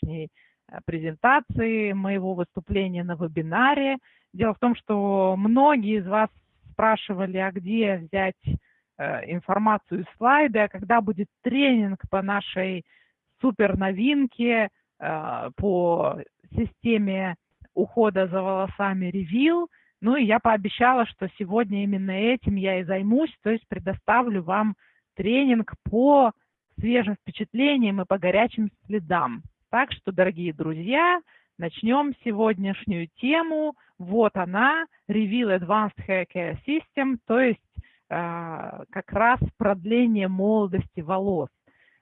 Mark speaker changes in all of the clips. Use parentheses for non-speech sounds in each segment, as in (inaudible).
Speaker 1: сегодняшней э, презентации, моего выступления на вебинаре. Дело в том, что многие из вас спрашивали, а где взять э, информацию и слайды, а когда будет тренинг по нашей супер новинке, э, по системе ухода за волосами Reveal. Ну и я пообещала, что сегодня именно этим я и займусь, то есть предоставлю вам тренинг по свежим впечатлениям и по горячим следам. Так что, дорогие друзья, начнем сегодняшнюю тему. Вот она, Reveal Advanced Hair Care System, то есть э, как раз продление молодости волос.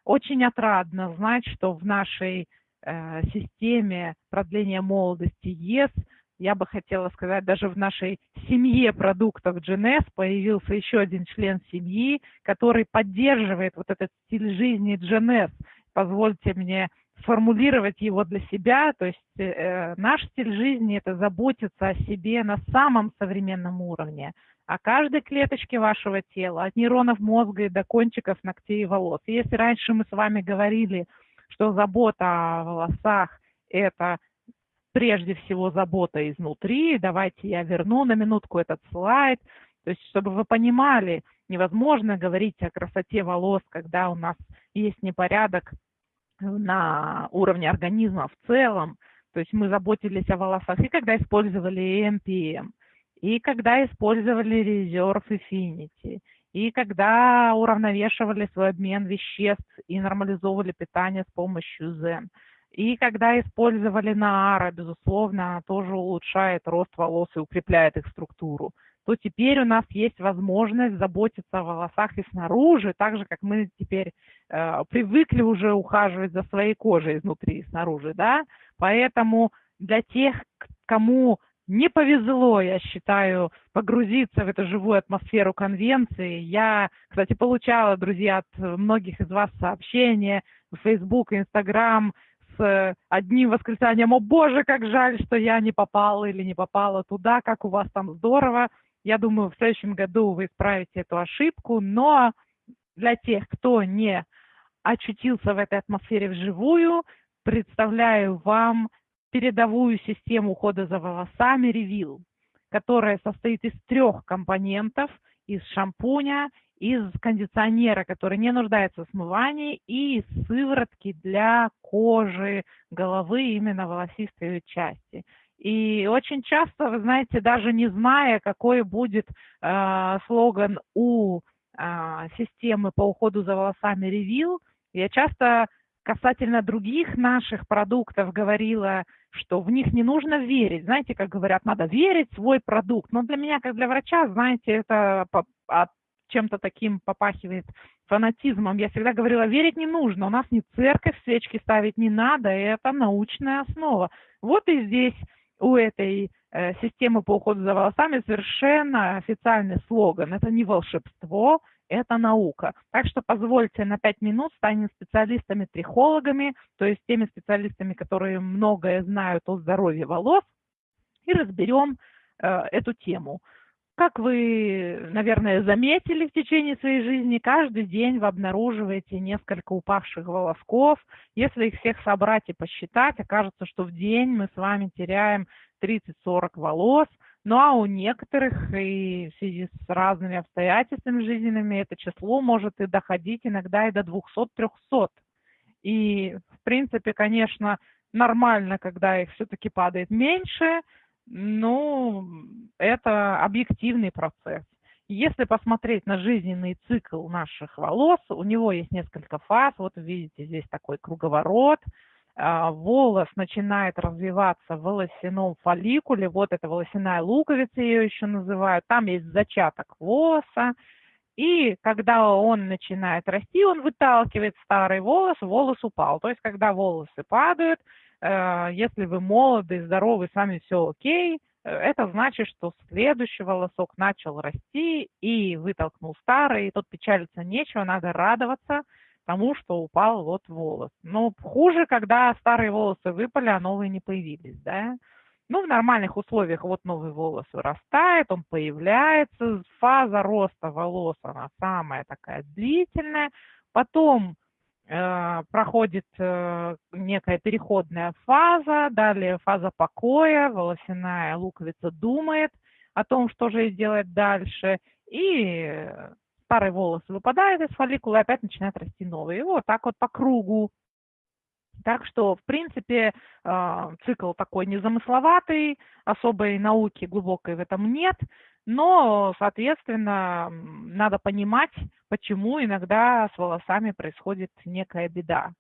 Speaker 1: Очень отрадно знать, что в нашей э, системе продления молодости ЕС я бы хотела сказать, даже в нашей семье продуктов GNS появился еще один член семьи, который поддерживает вот этот стиль жизни GNS. Позвольте мне сформулировать его для себя, то есть э, наш стиль жизни – это заботиться о себе на самом современном уровне, о каждой клеточке вашего тела, от нейронов мозга и до кончиков ногтей и волос. Если раньше мы с вами говорили, что забота о волосах – это прежде всего забота изнутри. Давайте я верну на минутку этот слайд. То есть, чтобы вы понимали, невозможно говорить о красоте волос, когда у нас есть непорядок на уровне организма в целом. То есть мы заботились о волосах и когда использовали EMPM, и когда использовали Reserve Infinity, и когда уравновешивали свой обмен веществ и нормализовывали питание с помощью Zen. И когда использовали наара, безусловно, тоже улучшает рост волос и укрепляет их структуру, то теперь у нас есть возможность заботиться о волосах и снаружи, так же, как мы теперь э, привыкли уже ухаживать за своей кожей изнутри и снаружи, да. Поэтому для тех, кому не повезло, я считаю, погрузиться в эту живую атмосферу конвенции. Я, кстати, получала, друзья, от многих из вас сообщения в Facebook, Instagram, с одним восклицанием «О боже, как жаль, что я не попала или не попала туда, как у вас там здорово». Я думаю, в следующем году вы исправите эту ошибку, но для тех, кто не очутился в этой атмосфере вживую, представляю вам передовую систему ухода за волосами Reveal, которая состоит из трех компонентов, из шампуня, из кондиционера, который не нуждается в смывании, и сыворотки для кожи, головы, именно волосистой части. И очень часто, вы знаете, даже не зная, какой будет э, слоган у э, системы по уходу за волосами Reveal, я часто касательно других наших продуктов говорила, что в них не нужно верить. Знаете, как говорят, надо верить в свой продукт. Но для меня, как для врача, знаете, это от чем-то таким попахивает фанатизмом. Я всегда говорила, верить не нужно, у нас не церковь, свечки ставить не надо, это научная основа. Вот и здесь у этой э, системы по уходу за волосами совершенно официальный слоган. Это не волшебство, это наука. Так что позвольте на пять минут станем специалистами-трихологами, то есть теми специалистами, которые многое знают о здоровье волос, и разберем э, эту тему. Как вы, наверное, заметили в течение своей жизни, каждый день вы обнаруживаете несколько упавших волосков. Если их всех собрать и посчитать, окажется, что в день мы с вами теряем 30-40 волос. Ну а у некоторых и в связи с разными обстоятельствами жизненными это число может и доходить иногда и до 200-300. И, в принципе, конечно, нормально, когда их все-таки падает меньше – ну, это объективный процесс. Если посмотреть на жизненный цикл наших волос, у него есть несколько фаз. Вот видите, здесь такой круговорот. А, волос начинает развиваться в волосяном фолликуле. Вот это волосяная луковица, ее еще называют. Там есть зачаток волоса. И когда он начинает расти, он выталкивает старый волос, волос упал. То есть, когда волосы падают, если вы молоды, здоровы, с вами все окей, э, это значит, что следующий волосок начал расти и вытолкнул старый, и тут печалиться нечего, надо радоваться тому, что упал вот волос. Но хуже, когда старые волосы выпали, а новые не появились, да. Ну, в нормальных условиях вот новый волос вырастает, он появляется, фаза роста волос, она самая такая длительная, потом э, проходит э, некая переходная фаза, далее фаза покоя, волосяная луковица думает о том, что же ей делать дальше, и старые волосы выпадают из фолликула и опять начинают расти новые. И вот так вот по кругу. Так что, в принципе, э, цикл такой незамысловатый, особой науки глубокой в этом нет, но, соответственно, надо понимать, почему иногда с волосами происходит некая беда.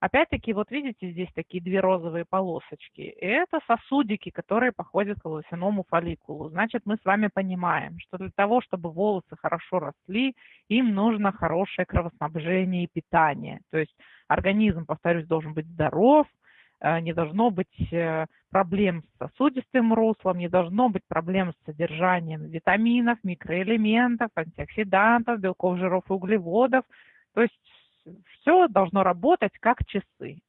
Speaker 1: Опять-таки, вот видите, здесь такие две розовые полосочки. Это сосудики, которые походят к волосяному фолликулу. Значит, мы с вами понимаем, что для того, чтобы волосы хорошо росли, им нужно хорошее кровоснабжение и питание. То есть организм, повторюсь, должен быть здоров, не должно быть э, проблем с сосудистым руслом, не должно быть проблем с содержанием витаминов, микроэлементов, антиоксидантов, белков, жиров и углеводов. То есть все должно работать как часы.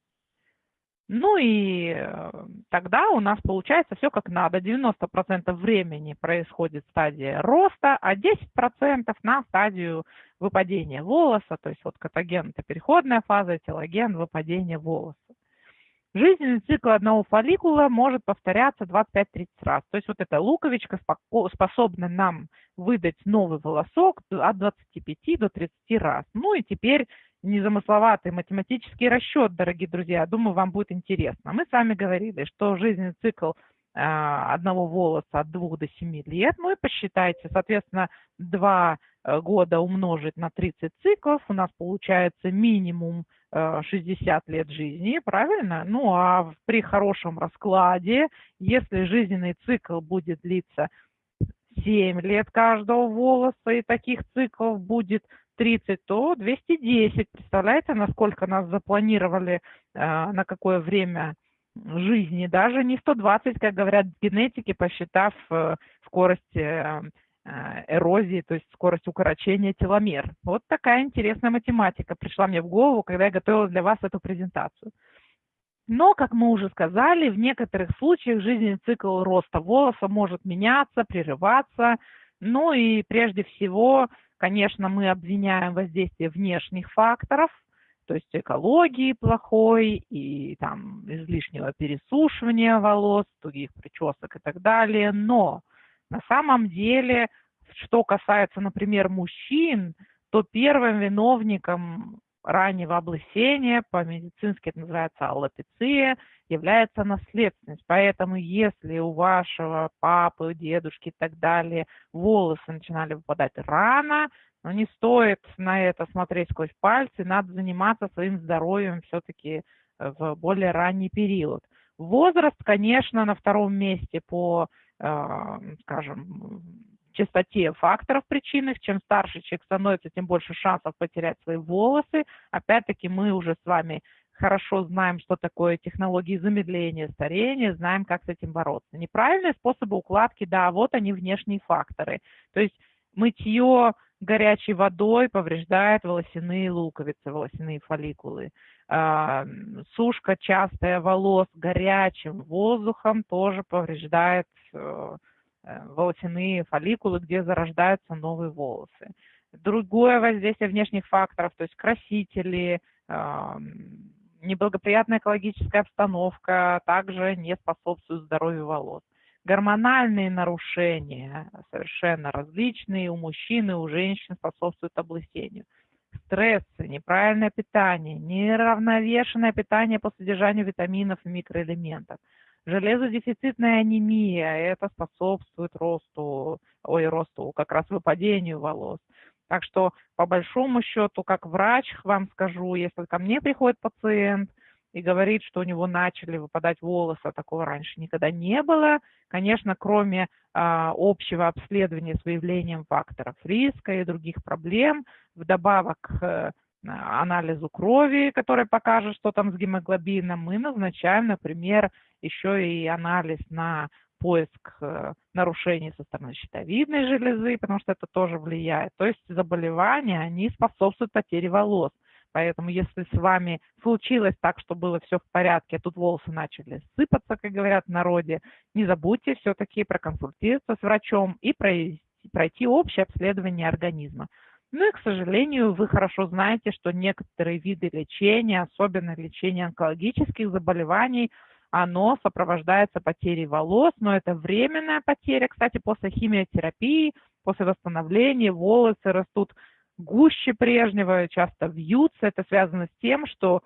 Speaker 1: Ну и э, тогда у нас получается все как надо. 90% времени происходит стадия роста, а 10% на стадию выпадения волоса. То есть вот катаген – это переходная фаза, телоген – выпадение волоса. Жизненный цикл одного фолликула может повторяться 25-30 раз. То есть вот эта луковичка способна нам выдать новый волосок от 25 до 30 раз. Ну и теперь незамысловатый математический расчет, дорогие друзья. Думаю, вам будет интересно. Мы с вами говорили, что жизненный цикл а, одного волоса от 2 до 7 лет. Ну и посчитайте, соответственно, 2 э, года умножить на 30 циклов, у нас получается минимум 60 э, лет жизни, правильно? Ну а при хорошем раскладе, если жизненный цикл будет длиться 7 лет каждого волоса, и таких циклов будет 30, то 210. Представляете, насколько нас запланировали, э, на какое время жизни. Даже не 120, как говорят генетики, посчитав э, скорость эрозии, то есть скорость укорочения теломер. Вот такая интересная математика пришла мне в голову, когда я готовила для вас эту презентацию. Но, как мы уже сказали, в некоторых случаях жизненный цикл роста волоса может меняться, прерываться. Ну и прежде всего Конечно, мы обвиняем воздействие внешних факторов, то есть экологии плохой и там излишнего пересушивания волос, тугих причесок и так далее. Но на самом деле, что касается, например, мужчин, то первым виновником раннего облысения, по-медицински это называется аллопеция, является наследственность. Поэтому если у вашего папы, дедушки и так далее волосы начинали выпадать рано, но не стоит на это смотреть сквозь пальцы, надо заниматься своим здоровьем все-таки в более ранний период. Возраст, конечно, на втором месте по, э, скажем, частоте факторов причинных. Чем старше человек становится, тем больше шансов потерять свои волосы. Опять-таки мы уже с вами хорошо знаем, что такое технологии замедления старения, знаем, как с этим бороться. Неправильные способы укладки, да, вот они внешние факторы. То есть мытье горячей водой повреждает волосяные луковицы, волосяные фолликулы. А, сушка частая волос горячим воздухом тоже повреждает э, Э, волосяные фолликулы, где зарождаются новые волосы. Другое воздействие внешних факторов, то есть красители, неблагоприятная экологическая обстановка также не способствуют здоровью волос. Гормональные нарушения совершенно различные у мужчин и у женщин способствуют облысению. Стрессы, неправильное питание, неравновешенное питание по содержанию витаминов и микроэлементов – Железодефицитная анемия, это способствует росту, ой, росту, как раз выпадению волос. Так что, по большому счету, как врач вам скажу, если ко мне приходит пациент и говорит, что у него начали выпадать волосы, а такого раньше никогда не было, конечно, кроме а, общего обследования с выявлением факторов риска и других проблем, вдобавок к анализу крови, который покажет, что там с гемоглобином, мы назначаем, например, еще и анализ на поиск э, нарушений со стороны щитовидной железы, потому что это тоже влияет. То есть заболевания, они способствуют потере волос. Поэтому если с вами случилось так, что было все в порядке, а тут волосы начали сыпаться, как говорят в народе, не забудьте все-таки проконсультироваться с врачом и пройти, пройти общее обследование организма. Ну и, к сожалению, вы хорошо знаете, что некоторые виды лечения, особенно лечение онкологических заболеваний, оно сопровождается потерей волос, но это временная потеря. Кстати, после химиотерапии, после восстановления волосы растут гуще прежнего, часто вьются. Это связано с тем, что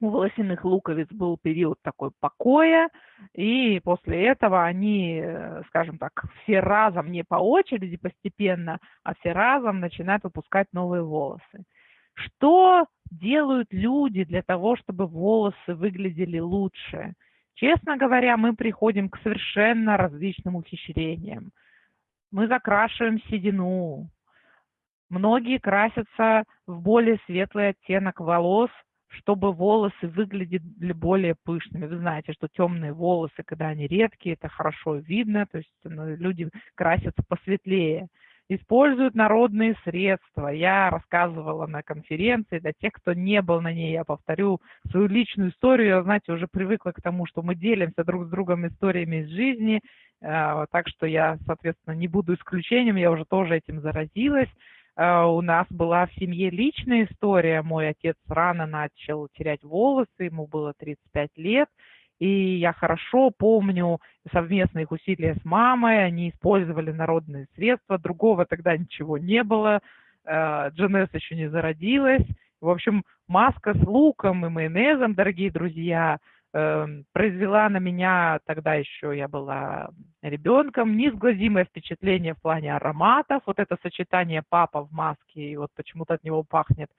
Speaker 1: у волосяных луковиц был период такой покоя, и после этого они, э, скажем так, все разом, не по очереди постепенно, а все разом начинают выпускать новые волосы. Что делают люди для того, чтобы волосы выглядели лучше? Честно говоря, мы приходим к совершенно различным ухищрениям. Мы закрашиваем седину. Многие красятся в более светлый оттенок волос, чтобы волосы выглядели более пышными. Вы знаете, что темные волосы, когда они редкие, это хорошо видно, то есть ну, люди красятся посветлее. Используют народные средства. Я рассказывала на конференции, для тех, кто не был на ней, я повторю свою личную историю. Я, знаете, уже привыкла к тому, что мы делимся друг с другом историями из жизни, э, так что я, соответственно, не буду исключением, я уже тоже этим заразилась. Э, у нас была в семье личная история. Мой отец рано начал терять волосы, ему было 35 лет. И я хорошо помню совместные их усилия с мамой, они использовали народные средства, другого тогда ничего не было, Дженес э, еще не зародилась. В общем, маска с луком и майонезом, дорогие друзья, произвела на меня, тогда еще я была ребенком, неизгладимое впечатление в плане ароматов. Вот это сочетание папа в маске, и вот почему-то от него пахнет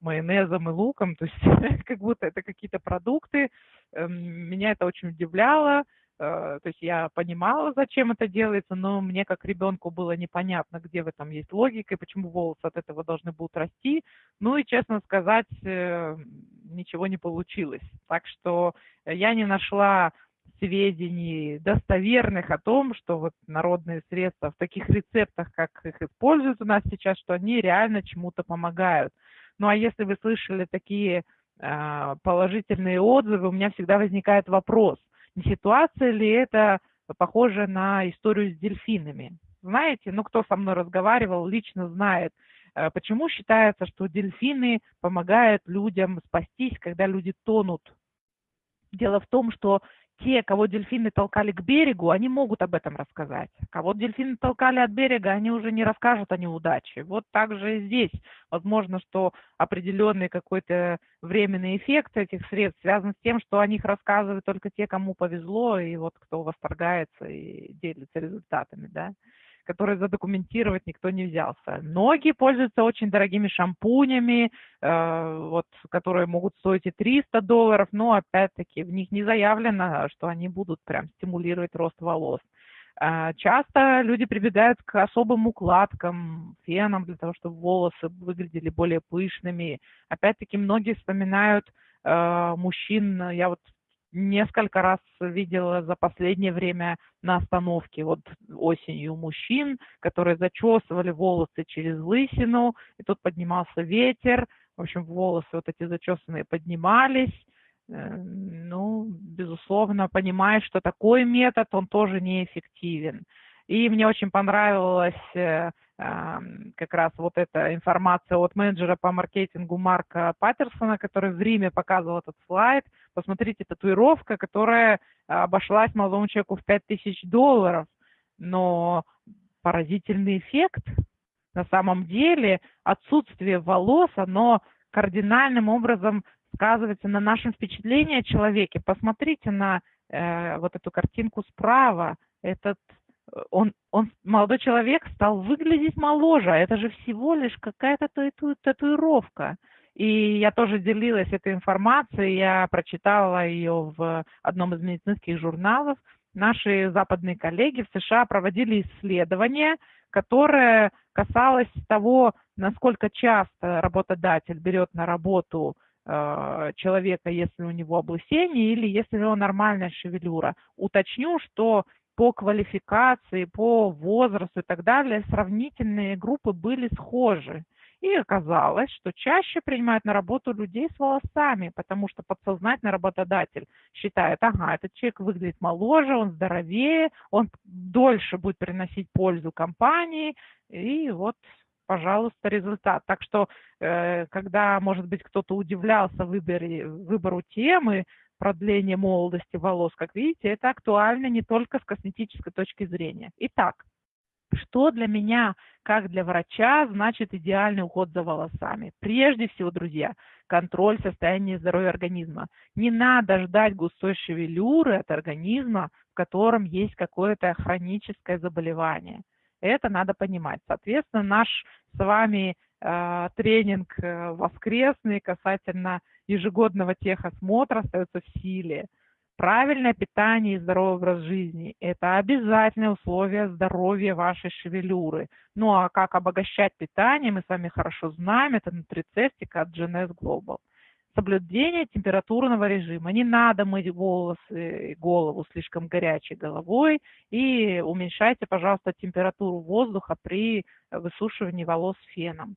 Speaker 1: майонезом и луком, то есть (laughs) как будто это какие-то продукты. Эм, меня это очень удивляло. Э, то есть я понимала, зачем это делается, но мне как ребенку было непонятно, где в этом есть логика и почему волосы от этого должны будут расти. Ну и, честно сказать, э, ничего не получилось. Так что я не нашла сведений достоверных о том, что вот народные средства в таких рецептах, как их используют у нас сейчас, что они реально чему-то помогают. Ну а если вы слышали такие э, положительные отзывы, у меня всегда возникает вопрос – не ситуация ли это похоже на историю с дельфинами? Знаете, ну кто со мной разговаривал, лично знает, э, почему считается, что дельфины помогают людям спастись, когда люди тонут. Дело в том, что те, кого дельфины толкали к берегу, они могут об этом рассказать. Кого дельфины толкали от берега, они уже не расскажут о неудаче. Вот так же и здесь. Возможно, что определенный какой-то временный эффект этих средств связан с тем, что о них рассказывают только те, кому повезло, и вот кто восторгается и делится результатами, да которые задокументировать никто не взялся. Многие пользуются очень дорогими шампунями, э, вот, которые могут стоить и 300 долларов, но опять-таки в них не заявлено, что они будут прям стимулировать рост волос. Э, часто люди прибегают к особым укладкам, фенам для того, чтобы волосы выглядели более пышными. Опять-таки многие вспоминают э, мужчин, я вот несколько раз видела за последнее время на остановке. Вот осенью мужчин, которые зачесывали волосы через лысину, и тут поднимался ветер, в общем, волосы вот эти зачесанные поднимались, э, ну, безусловно, понимаешь, что такой метод, он тоже неэффективен. И мне очень понравилось э, как раз вот эта информация от менеджера по маркетингу Марка Паттерсона, который в Риме показывал этот слайд. Посмотрите, татуировка, которая обошлась молодому человеку в 5000 долларов, но поразительный эффект. На самом деле отсутствие волос, оно кардинальным образом сказывается на нашем впечатлении о человеке. Посмотрите на э, вот эту картинку справа. Этот он, он, молодой человек стал выглядеть моложе, а это же всего лишь какая-то тату, татуировка. И я тоже делилась этой информацией, я прочитала ее в одном из медицинских журналов. Наши западные коллеги в США проводили исследование, которое касалось того, насколько часто работодатель берет на работу э, человека, если у него облысение или если у него нормальная шевелюра. Уточню, что по квалификации, по возрасту и так далее сравнительные группы были схожи. И оказалось, что чаще принимают на работу людей с волосами, потому что подсознательно работодатель считает, ага, этот человек выглядит моложе, он здоровее, он дольше будет приносить пользу компании, и вот пожалуйста, результат. Так что, э, когда, может быть, кто-то удивлялся выбору темы продления молодости волос, как видите, это актуально не только с косметической точки зрения. Итак, что для меня, как для врача, значит идеальный уход за волосами? Прежде всего, друзья, контроль состояния здоровья организма. Не надо ждать густой шевелюры от организма, в котором есть какое-то хроническое заболевание. Это надо понимать. Соответственно, наш с вами э, тренинг э, воскресный касательно ежегодного техосмотра остается в силе. Правильное питание и здоровый образ жизни – это обязательное условие здоровья вашей шевелюры. Ну а как обогащать питание, мы с вами хорошо знаем, это нутрицептика от GNS Global. Соблюдение температурного режима. Не надо мыть волосы голову слишком горячей головой и уменьшайте, пожалуйста, температуру воздуха при высушивании волос феном.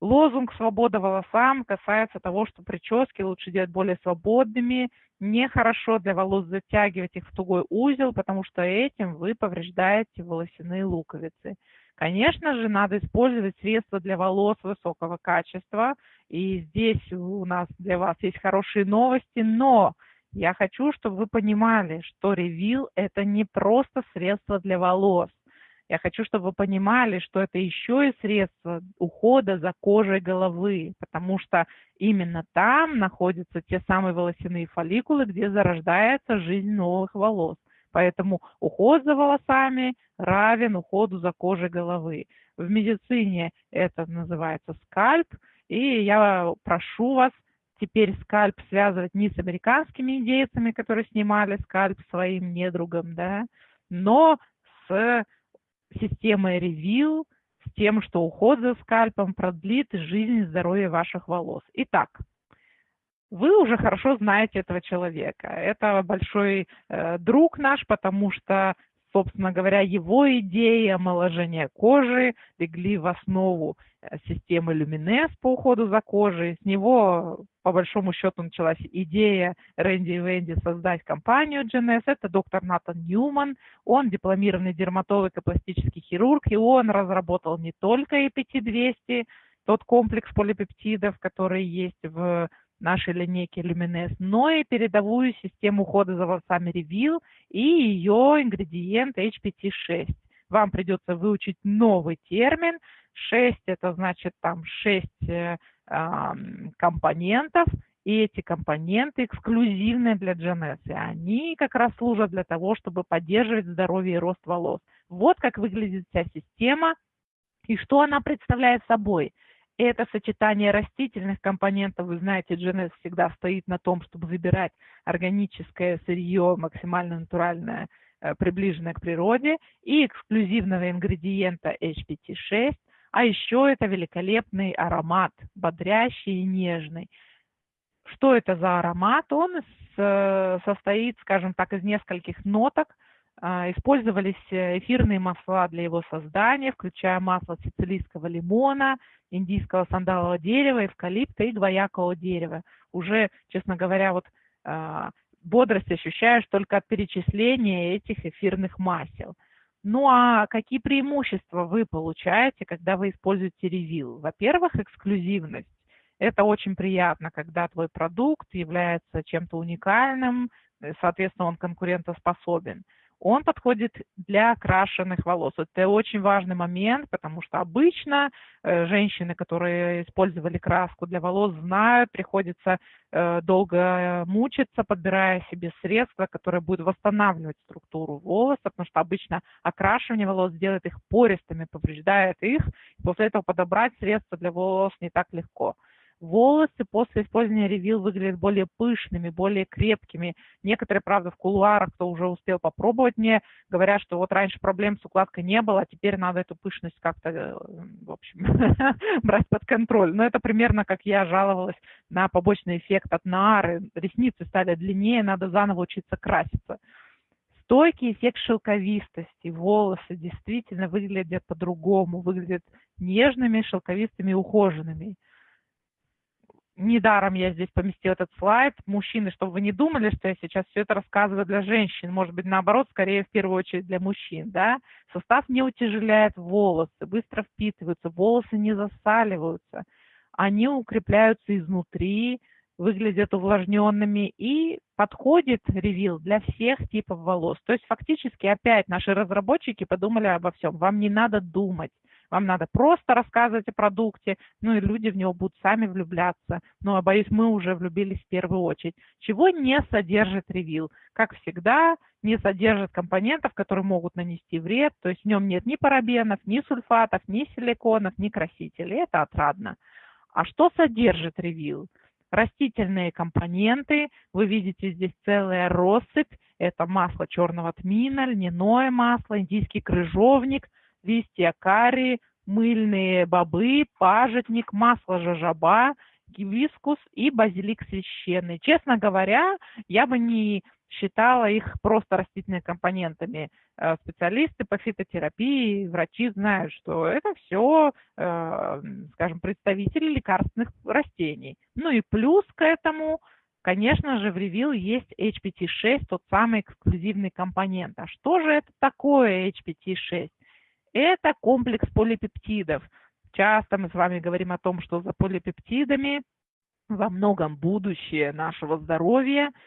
Speaker 1: Лозунг «Свобода волосам» касается того, что прически лучше делать более свободными. Нехорошо для волос затягивать их в тугой узел, потому что этим вы повреждаете волосяные луковицы. Конечно же, надо использовать средства для волос высокого качества. И здесь у нас для вас есть хорошие новости, но я хочу, чтобы вы понимали, что ревил – это не просто средство для волос. Я хочу, чтобы вы понимали, что это еще и средство ухода за кожей головы, потому что именно там находятся те самые волосяные фолликулы, где зарождается жизнь новых волос. Поэтому уход за волосами равен уходу за кожей головы. В медицине это называется скальп, и я прошу вас теперь скальп связывать не с американскими индейцами, которые снимали скальп своим недругам, да, но с системой ревью, с тем, что уход за скальпом продлит жизнь и здоровье ваших волос. Итак, вы уже хорошо знаете этого человека. Это большой э, друг наш, потому что собственно говоря, его идеи омоложения кожи легли в основу э, системы Люминес по уходу за кожей. С него, по большому счету, началась идея Рэнди и Венди создать компанию GNS. Это доктор Натан Ньюман. Он дипломированный дерматолог и пластический хирург, и он разработал не только EPT-200, тот комплекс полипептидов, который есть в нашей линейки Luminous, но и передовую систему ухода за волосами Reveal и ее ингредиент HPT6. Вам придется выучить новый термин. 6 это значит там 6 э, компонентов, и эти компоненты эксклюзивные для GNS. И они как раз служат для того, чтобы поддерживать здоровье и рост волос. Вот как выглядит вся система и что она представляет собой – это сочетание растительных компонентов, вы знаете, GNS всегда стоит на том, чтобы выбирать органическое сырье, максимально натуральное, э, приближенное к природе, и эксклюзивного ингредиента HPT6, а еще это великолепный аромат, бодрящий и нежный. Что это за аромат? Он э, состоит, скажем так, из нескольких ноток – использовались э, эфирные масла для его создания, включая масло сицилийского лимона, индийского сандалового дерева, эвкалипта и гвоякового дерева. Уже, честно говоря, вот а, бодрость ощущаешь только от перечисления этих эфирных масел. Ну а какие преимущества вы получаете, когда вы используете ревил? Во-первых, эксклюзивность. Это очень приятно, когда твой продукт является чем-то уникальным, э, соответственно, он конкурентоспособен он подходит для окрашенных волос. Это очень важный момент, потому что обычно э, женщины, которые использовали краску для волос, знают, приходится э, долго мучиться, подбирая себе средства, которые будут восстанавливать структуру волоса, потому что обычно окрашивание волос делает их пористыми, повреждает их. И после этого подобрать средства для волос не так легко. Волосы после использования ревил выглядят более пышными, более крепкими. Некоторые, правда, в кулуарах, кто уже успел попробовать мне, говорят, что вот раньше проблем с укладкой не было, а теперь надо эту пышность как-то, э, в общем, (laughs) брать под контроль. Но это примерно как я жаловалась на побочный эффект от нары. Ресницы стали длиннее, надо заново учиться краситься стойкий эффект шелковистости. Волосы действительно выглядят по-другому, выглядят нежными, шелковистыми, ухоженными недаром я здесь поместила этот слайд. Мужчины, чтобы вы не думали, что я сейчас все это рассказываю для женщин. Может быть, наоборот, скорее в первую очередь для мужчин. Да? Состав не утяжеляет волосы, быстро впитываются, волосы не засаливаются. Они укрепляются изнутри, выглядят увлажненными и подходит ревил для всех типов волос. То есть фактически опять наши разработчики подумали обо всем. Вам не надо думать. Вам надо просто рассказывать о продукте, ну и люди в него будут сами влюбляться. Ну, а боюсь, мы уже влюбились в первую очередь. Чего не содержит ревил? Как всегда, не содержит компонентов, которые могут нанести вред, то есть в нем нет ни парабенов, ни сульфатов, ни силиконов, ни красителей. Это отрадно. А что содержит ревил? Растительные компоненты, вы видите здесь целая россыпь, это масло черного тмина, льняное масло, индийский крыжовник, листья карри, мыльные бобы, пажитник, масло жожоба, гибискус и базилик священный. Честно говоря, я бы не считала их просто растительными компонентами. Э, специалисты по фитотерапии, врачи знают, что это все, э, скажем, представители лекарственных растений. Ну и плюс к этому, конечно же, в ревил есть HPT6, тот самый эксклюзивный компонент. А что же это такое HPT6? Это комплекс полипептидов. Часто мы с вами говорим о том, что за полипептидами во многом будущее нашего здоровья –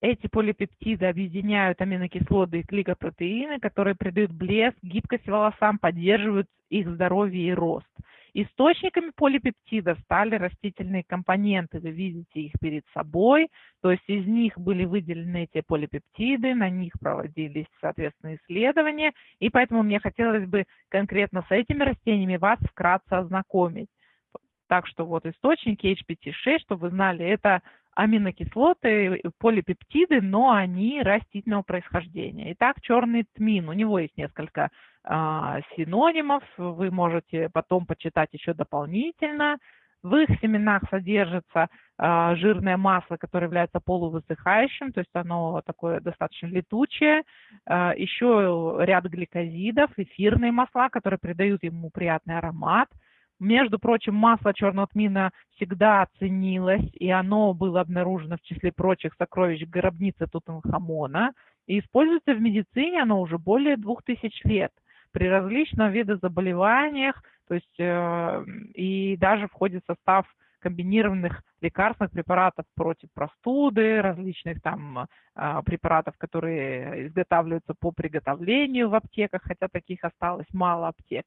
Speaker 1: эти полипептиды объединяют аминокислоты и гликопротеины, которые придают блеск, гибкость волосам, поддерживают их здоровье и рост. Источниками полипептидов стали растительные компоненты. Вы видите их перед собой. То есть из них были выделены эти полипептиды, на них проводились, соответственно, исследования. И поэтому мне хотелось бы конкретно с этими растениями вас вкратце ознакомить. Так что вот источники HPT6, чтобы вы знали, это аминокислоты, полипептиды, но они растительного происхождения. Итак, черный тмин, у него есть несколько а, синонимов, вы можете потом почитать еще дополнительно. В их семенах содержится а, жирное масло, которое является полувысыхающим, то есть оно такое достаточно летучее. А, еще ряд гликозидов, эфирные масла, которые придают ему приятный аромат – между прочим, масло черного тмина всегда ценилось, и оно было обнаружено в числе прочих сокровищ гробницы Тутанхамона. И используется в медицине оно уже более двух тысяч лет при различных видах заболеваниях, то есть э, и даже входит в состав комбинированных лекарственных препаратов против простуды, различных там э, препаратов, которые изготавливаются по приготовлению в аптеках, хотя таких осталось мало аптек.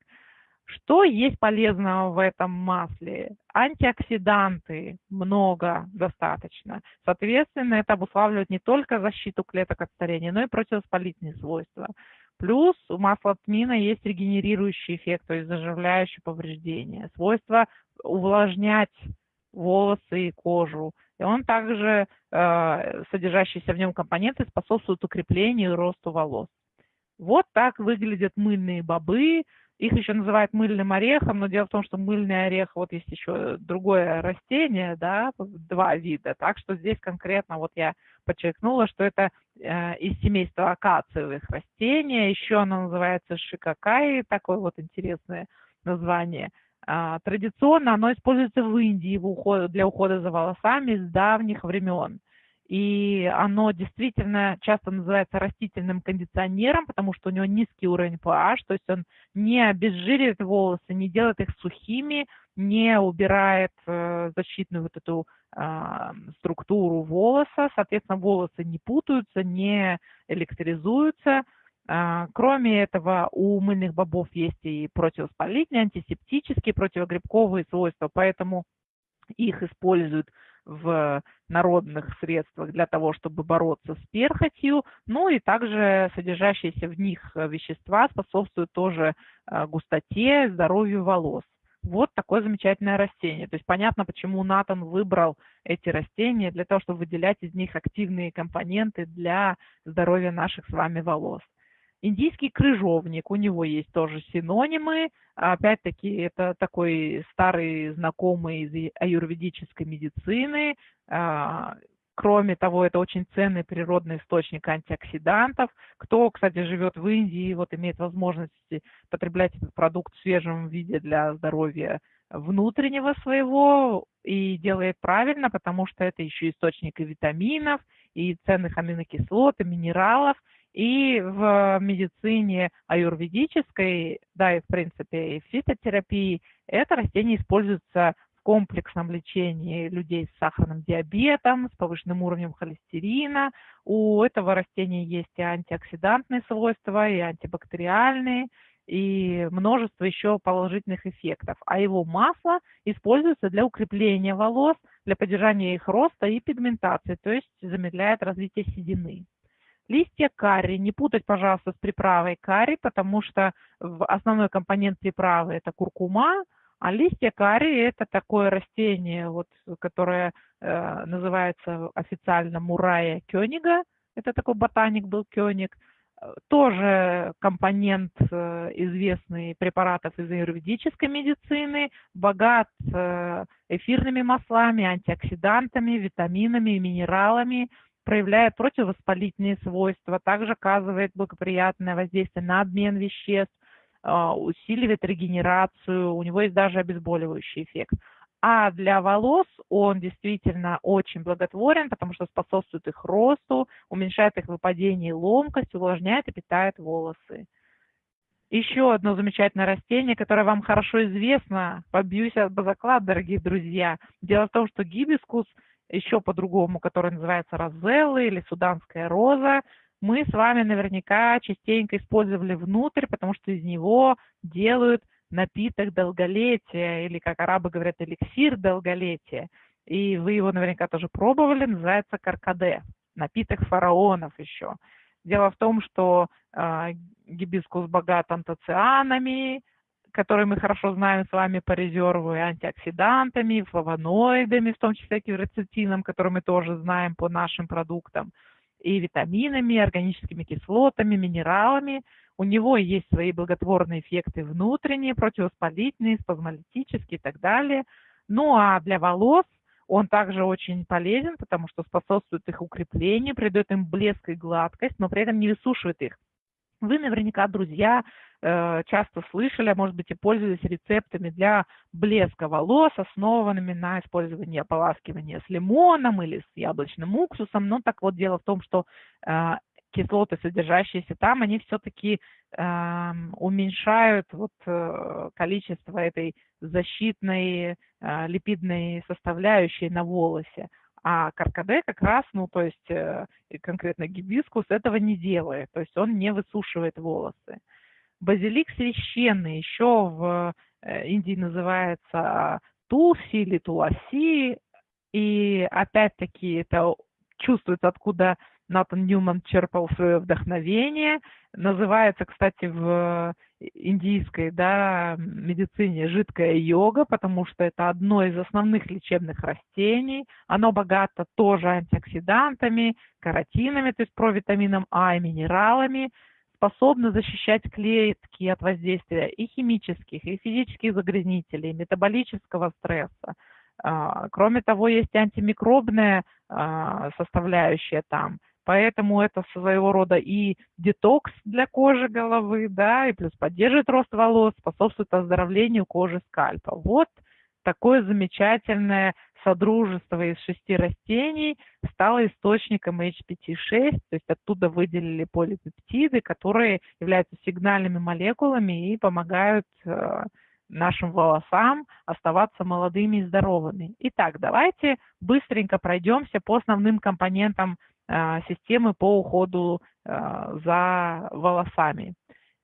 Speaker 1: Что есть полезного в этом масле? Антиоксиданты много, достаточно. Соответственно, это обуславливает не только защиту клеток от старения, но и противовоспалительные свойства. Плюс у масла тмина есть регенерирующий эффект, то есть заживляющее повреждение, свойство увлажнять волосы и кожу. И он также, э, содержащиеся в нем компоненты, способствуют укреплению и росту волос. Вот так выглядят мыльные бобы, их еще называют мыльным орехом, но дело в том, что мыльный орех, вот есть еще другое растение, да, два вида. Так что здесь конкретно вот я подчеркнула, что это э, из семейства акациевых растений. Еще оно называется шикакай, такое вот интересное название. А, традиционно оно используется в Индии для ухода за волосами с давних времен и оно действительно часто называется растительным кондиционером, потому что у него низкий уровень pH, то есть он не обезжиривает волосы, не делает их сухими, не убирает э, защитную вот эту э, структуру волоса, соответственно, волосы не путаются, не электризуются. Э, кроме этого, у мыльных бобов есть и противовоспалительные, антисептические, противогрибковые свойства, поэтому их используют в народных средствах для того, чтобы бороться с перхотью, ну и также содержащиеся в них вещества способствуют тоже э, густоте, здоровью волос. Вот такое замечательное растение. То есть понятно, почему Натан выбрал эти растения для того, чтобы выделять из них активные компоненты для здоровья наших с вами волос. Индийский крыжовник, у него есть тоже синонимы. Опять-таки, это такой старый знакомый из аюрведической медицины. А, кроме того, это очень ценный природный источник антиоксидантов. Кто, кстати, живет в Индии, вот имеет возможность потреблять этот продукт в свежем виде для здоровья внутреннего своего и делает правильно, потому что это еще источник и витаминов, и ценных аминокислот, и минералов, и в медицине аюрведической, да, и в принципе и в фитотерапии, это растение используется в комплексном лечении людей с сахарным диабетом, с повышенным уровнем холестерина. У этого растения есть и антиоксидантные свойства, и антибактериальные, и множество еще положительных эффектов. А его масло используется для укрепления волос, для поддержания их роста и пигментации, то есть замедляет развитие седины. Листья карри, не путать, пожалуйста, с приправой карри, потому что основной компонент приправы это куркума, а листья карри это такое растение, вот, которое э, называется официально мурая кёнига, это такой ботаник был кёник, тоже компонент э, известный препаратов из аюрведической медицины, богат э, эфирными маслами, антиоксидантами, витаминами минералами, проявляет противовоспалительные свойства, также оказывает благоприятное воздействие на обмен веществ, э, усиливает регенерацию, у него есть даже обезболивающий эффект. А для волос он действительно очень благотворен, потому что способствует их росту, уменьшает их выпадение и ломкость, увлажняет и питает волосы. Еще одно замечательное растение, которое вам хорошо известно, побьюсь об заклад, дорогие друзья. Дело в том, что гибискус, еще по-другому, который называется розелла или суданская роза, мы с вами наверняка частенько использовали внутрь, потому что из него делают напиток долголетия, или, как арабы говорят, эликсир долголетия. И вы его наверняка тоже пробовали, называется каркаде, напиток фараонов еще. Дело в том, что э, гибискус богат антоцианами, которые мы хорошо знаем с вами по резерву, и антиоксидантами, флавоноидами, в том числе кверцетином, который мы тоже знаем по нашим продуктам, и витаминами, органическими кислотами, минералами – у него есть свои благотворные эффекты внутренние, противовоспалительные, спазмолитические и так далее. Ну а для волос он также очень полезен, потому что способствует их укреплению, придает им блеск и гладкость, но при этом не высушивает их. Вы наверняка, друзья, э, часто слышали, а может быть и пользовались рецептами для блеска волос, основанными на использовании ополаскивания с лимоном или с яблочным уксусом. Но так вот, дело в том, что э, кислоты, содержащиеся там, они все-таки э, уменьшают вот, э, количество этой защитной липидной составляющей на волосе. А каркаде как раз, ну, то есть э, конкретно гибискус этого не делает, то есть он не высушивает волосы. Базилик священный еще в э, Индии называется туси или туласи, и опять-таки это чувствуется, откуда Натан Ньюман черпал свое вдохновение. Называется, кстати, в индийской да, медицине жидкая йога, потому что это одно из основных лечебных растений. Оно богато тоже антиоксидантами, каротинами, то есть провитамином А и минералами, способно защищать клетки от воздействия и химических, и физических загрязнителей, метаболического стресса. А, кроме того, есть антимикробная а, составляющая там – Поэтому это своего рода и детокс для кожи головы, да, и плюс поддерживает рост волос, способствует оздоровлению кожи скальпа. Вот такое замечательное содружество из шести растений стало источником HPT6, то есть оттуда выделили полипептиды, которые являются сигнальными молекулами и помогают э, нашим волосам оставаться молодыми и здоровыми. Итак, давайте быстренько пройдемся по основным компонентам системы по уходу а, за волосами.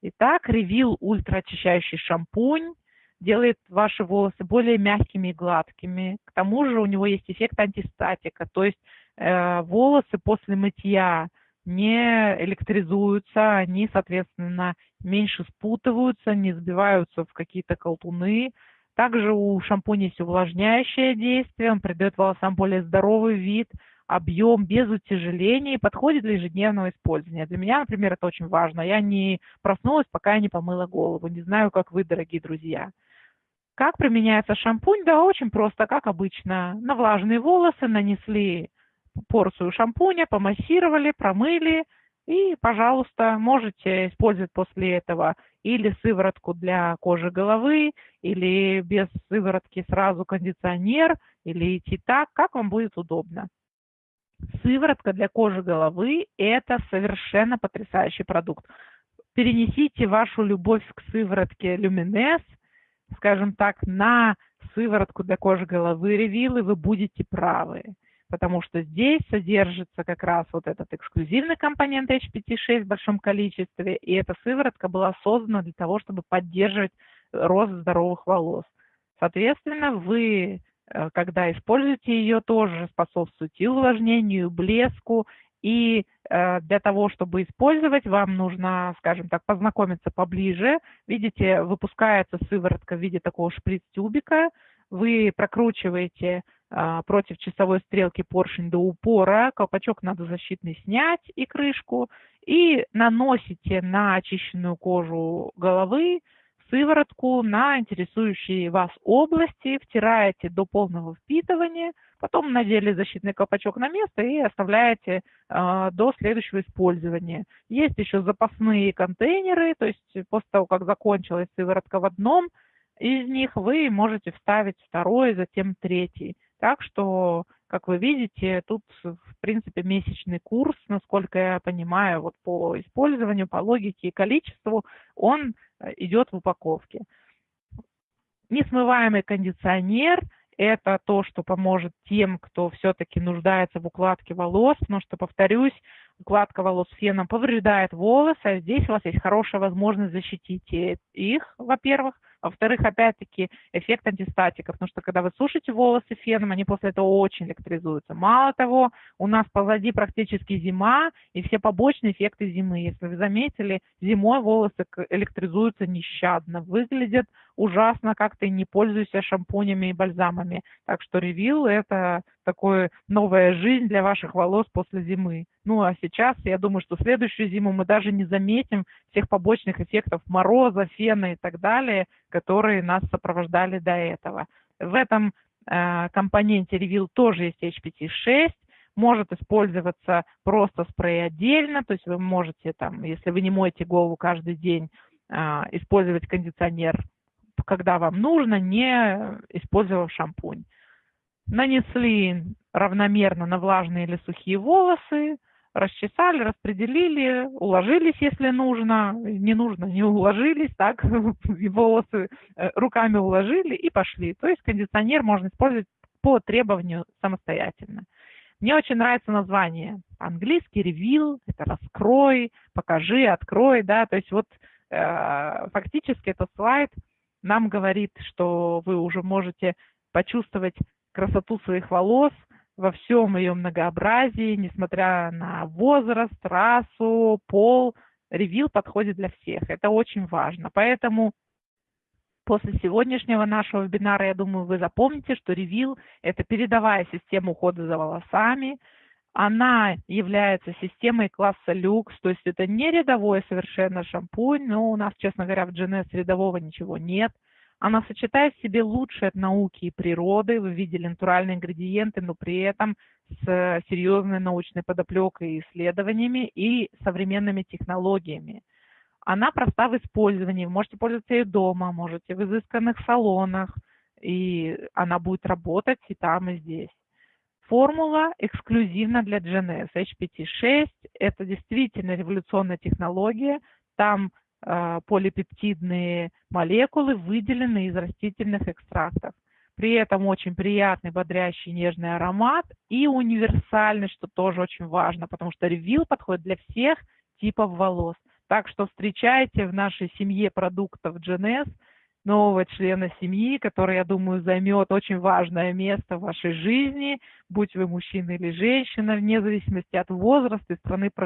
Speaker 1: Итак, Ревил ультраочищающий шампунь делает ваши волосы более мягкими и гладкими. К тому же у него есть эффект антистатика, то есть э, волосы после мытья не электризуются, они, соответственно, меньше спутываются, не сбиваются в какие-то колтуны. Также у шампуня есть увлажняющее действие, он придает волосам более здоровый вид – объем без утяжеления подходит для ежедневного использования. Для меня, например, это очень важно. Я не проснулась, пока я не помыла голову. Не знаю, как вы, дорогие друзья. Как применяется шампунь? Да, очень просто, как обычно. На влажные волосы нанесли порцию шампуня, помассировали, промыли, И, пожалуйста, можете использовать после этого или сыворотку для кожи головы, или без сыворотки сразу кондиционер, или идти так, как вам будет удобно. Сыворотка для кожи головы – это совершенно потрясающий продукт. Перенесите вашу любовь к сыворотке Luminess, скажем так, на сыворотку для кожи головы Reveal, и вы будете правы. Потому что здесь содержится как раз вот этот эксклюзивный компонент HPT6 в большом количестве, и эта сыворотка была создана для того, чтобы поддерживать рост здоровых волос. Соответственно, вы когда используете ее, тоже способствует увлажнению, блеску. И э, для того, чтобы использовать, вам нужно, скажем так, познакомиться поближе. Видите, выпускается сыворотка в виде такого шприц-тюбика. Вы прокручиваете э, против часовой стрелки поршень до упора. Колпачок надо защитный снять и крышку. И наносите на очищенную кожу головы сыворотку на интересующие вас области, втираете до полного впитывания, потом надели защитный колпачок на место и оставляете э, до следующего использования. Есть еще запасные контейнеры, то есть после того, как закончилась сыворотка в одном из них, вы можете вставить второй, затем третий. Так что, как вы видите, тут, в принципе, месячный курс, насколько я понимаю, вот по использованию, по логике и количеству, он идет в упаковке. Несмываемый кондиционер – это то, что поможет тем, кто все-таки нуждается в укладке волос, потому что, повторюсь, укладка волос феном повреждает волосы, а здесь у вас есть хорошая возможность защитить их, во-первых, во-вторых, опять-таки, эффект антистатика, потому что когда вы сушите волосы феном, они после этого очень электризуются. Мало того, у нас позади практически зима, и все побочные эффекты зимы. Если вы заметили, зимой волосы электризуются нещадно, выглядят ужасно, как ты не пользуешься шампунями и бальзамами. Так что ревил – это такое новая жизнь для ваших волос после зимы. Ну а сейчас, я думаю, что следующую зиму мы даже не заметим всех побочных эффектов мороза, фена и так далее, которые нас сопровождали до этого. В этом э, компоненте ревил тоже есть HPT-6, может использоваться просто спрей отдельно, то есть вы можете там, если вы не моете голову каждый день, э, использовать кондиционер когда вам нужно, не использовав шампунь. Нанесли равномерно на влажные или сухие волосы, расчесали, распределили, уложились, если нужно, не нужно, не уложились, так, (laughs) волосы э, руками уложили и пошли. То есть кондиционер можно использовать по требованию самостоятельно. Мне очень нравится название. Английский ревил, это раскрой, покажи, открой, да, то есть вот э, фактически этот слайд нам говорит, что вы уже можете почувствовать красоту своих волос во всем ее многообразии, несмотря на возраст, расу, пол. Ревил подходит для всех. Это очень важно. Поэтому после сегодняшнего нашего вебинара, я думаю, вы запомните, что ревил – это передовая система ухода за волосами – она является системой класса люкс, то есть это не рядовой совершенно шампунь, но у нас, честно говоря, в GNS рядового ничего нет. Она сочетает в себе лучшее от науки и природы, вы видели натуральные ингредиенты, но при этом с серьезной научной подоплекой и исследованиями и современными технологиями. Она проста в использовании, вы можете пользоваться ее дома, можете в изысканных салонах, и она будет работать и там, и здесь. Формула эксклюзивна для GNS. HPT6 – это действительно революционная технология. Там э, полипептидные молекулы выделены из растительных экстрактов. При этом очень приятный, бодрящий, нежный аромат и универсальный, что тоже очень важно, потому что ревил подходит для всех типов волос. Так что встречайте в нашей семье продуктов GNS – нового члена семьи, который, я думаю, займет очень важное место в вашей жизни, будь вы мужчина или женщина, вне зависимости от возраста и страны проживания.